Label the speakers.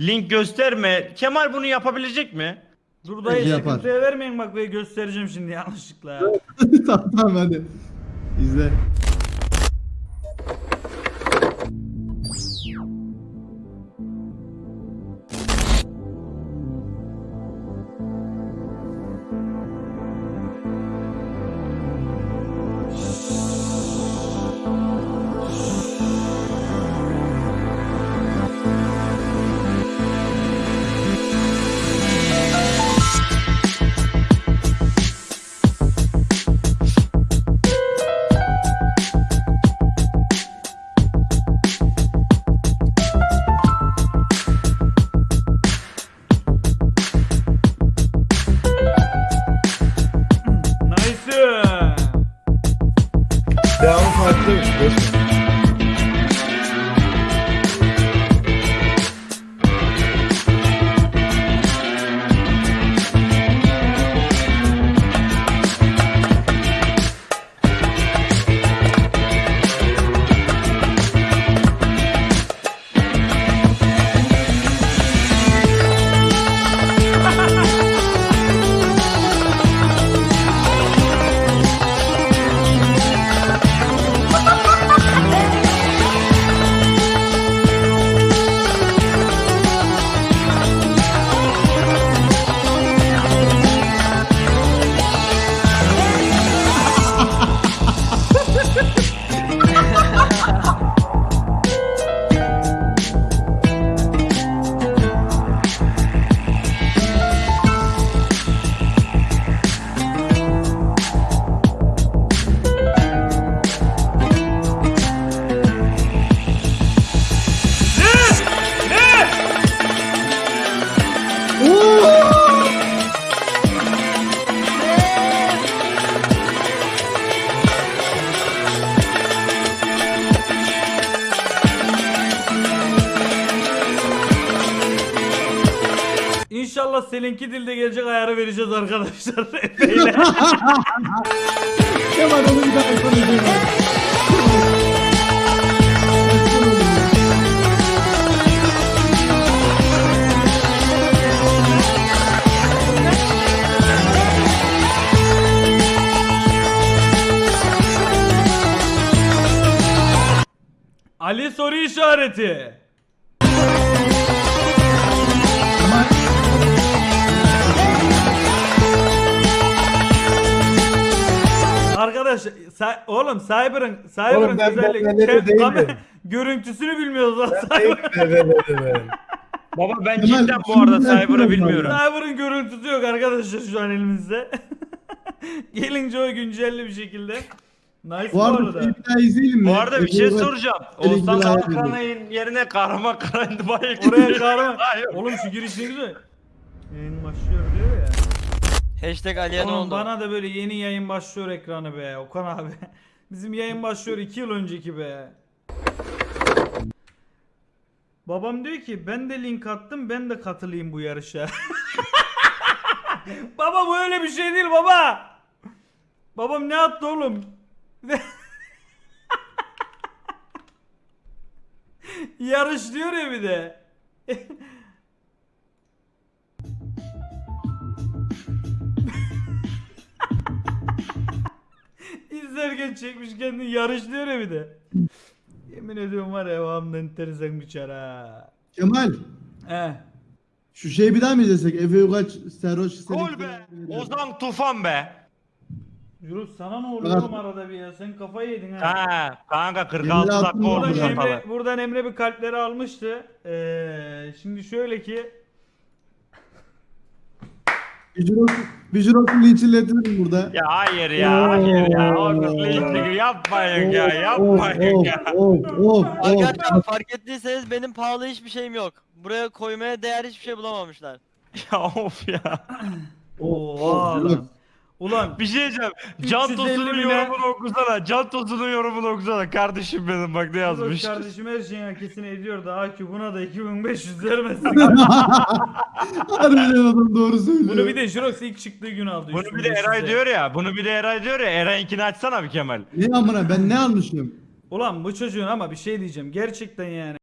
Speaker 1: Link gösterme. Kemal bunu yapabilecek mi?
Speaker 2: Dur dayı
Speaker 3: yapar.
Speaker 2: sıkıntıya vermeyin bak ve göstereceğim şimdi yanlışlıkla.
Speaker 3: tamam tamam hadi. İzle.
Speaker 2: İnşallah seninki dilde gelecek ayarı vereceğiz arkadaşlar. Ali soru işareti. Arkadaş sa- oğlum Cyber'ın Cyber'ın
Speaker 4: Oğlum ben ben
Speaker 2: görüntüsünü bilmiyoruz lan Cyber.
Speaker 1: Baba ben
Speaker 3: Kemal,
Speaker 1: cidden bu arada
Speaker 3: şimdi
Speaker 1: Cyber'ı
Speaker 3: yapıyorum
Speaker 1: bilmiyorum.
Speaker 2: Cyber'ın görüntüsü yok arkadaşlar şu an elimizde. Gelince o güncelli bir şekilde. Nice bu,
Speaker 3: Bu arada bir daha izleyelim mi?
Speaker 1: Bu arada bir şey
Speaker 3: bak-
Speaker 1: soracağım.
Speaker 3: Seninki
Speaker 1: Oğuzhan Kalkanay'ın yerine Kahraman Karay'ın bayağı
Speaker 2: Oraya.
Speaker 1: Hayır.
Speaker 2: Oğlum şu giriş ne güzel. Yayın başlıyor diyor ya.
Speaker 5: Hashtag Aliye ne
Speaker 2: Oğlum
Speaker 5: oldu?
Speaker 2: bana da böyle yeni yayın başlıyor ekranı be Okan abi. Bizim yayın başlıyor 2 yıl önceki be. Babam diyor ki ben de link attım ben de katılayım bu yarışa. baba bu öyle bir şey değil baba. Babam ne attı oğlum? Yarış diyor ya bir de. İzlerken çekmiş kendini yarış diyor ya bir de. Yemin ediyorum var ya devamlı enteresan bir çar ha.
Speaker 3: Kemal.
Speaker 2: He.
Speaker 3: Şu şeyi bir daha mı izlesek? Efe Ugaç, Serhoş,
Speaker 1: Gol be. Ozan Tufan be.
Speaker 2: Yunus sana ne oluyor oğlum arada bir ya? Sen kafayı yedin ha.
Speaker 1: Ha kanka
Speaker 3: Yemin
Speaker 1: 46
Speaker 3: attım
Speaker 1: dakika olmuş
Speaker 2: Buradan. Emre, buradan Emre bir kalpleri almıştı. Ee, şimdi şöyle ki
Speaker 3: Vijurok'u linçletirim burada.
Speaker 1: Ya hayır ya hayır ya. Orada linçlik yapmayın ya yapmayın ya.
Speaker 3: Of of of.
Speaker 5: Arkadaşlar fark ettiyseniz benim pahalı hiçbir şeyim yok. Buraya koymaya değer hiçbir şey bulamamışlar.
Speaker 1: Ya of ya.
Speaker 2: Oha. Ulan
Speaker 1: Bir şey diyeceğim. Can
Speaker 2: 350
Speaker 1: Tosun'un
Speaker 2: bine-
Speaker 1: yorumunu okusana. Can Tosun'un yorumunu okusana. Kardeşim benim bak ne yazmış.
Speaker 2: kardeşim her şeyin hakesini ediyor da AQ buna da 2500 vermesin.
Speaker 3: Harbiden adam doğru söylüyor.
Speaker 2: Bunu bir de Jirox ilk çıktığı gün aldı.
Speaker 1: Bunu bir de
Speaker 2: 3500'e.
Speaker 1: Eray diyor ya. Bunu bir de Eray diyor ya. Eray'inkini açsana bir Kemal.
Speaker 3: Ne amına ben ne almışım?
Speaker 2: Ulan bu çocuğun ama bir şey diyeceğim. Gerçekten yani.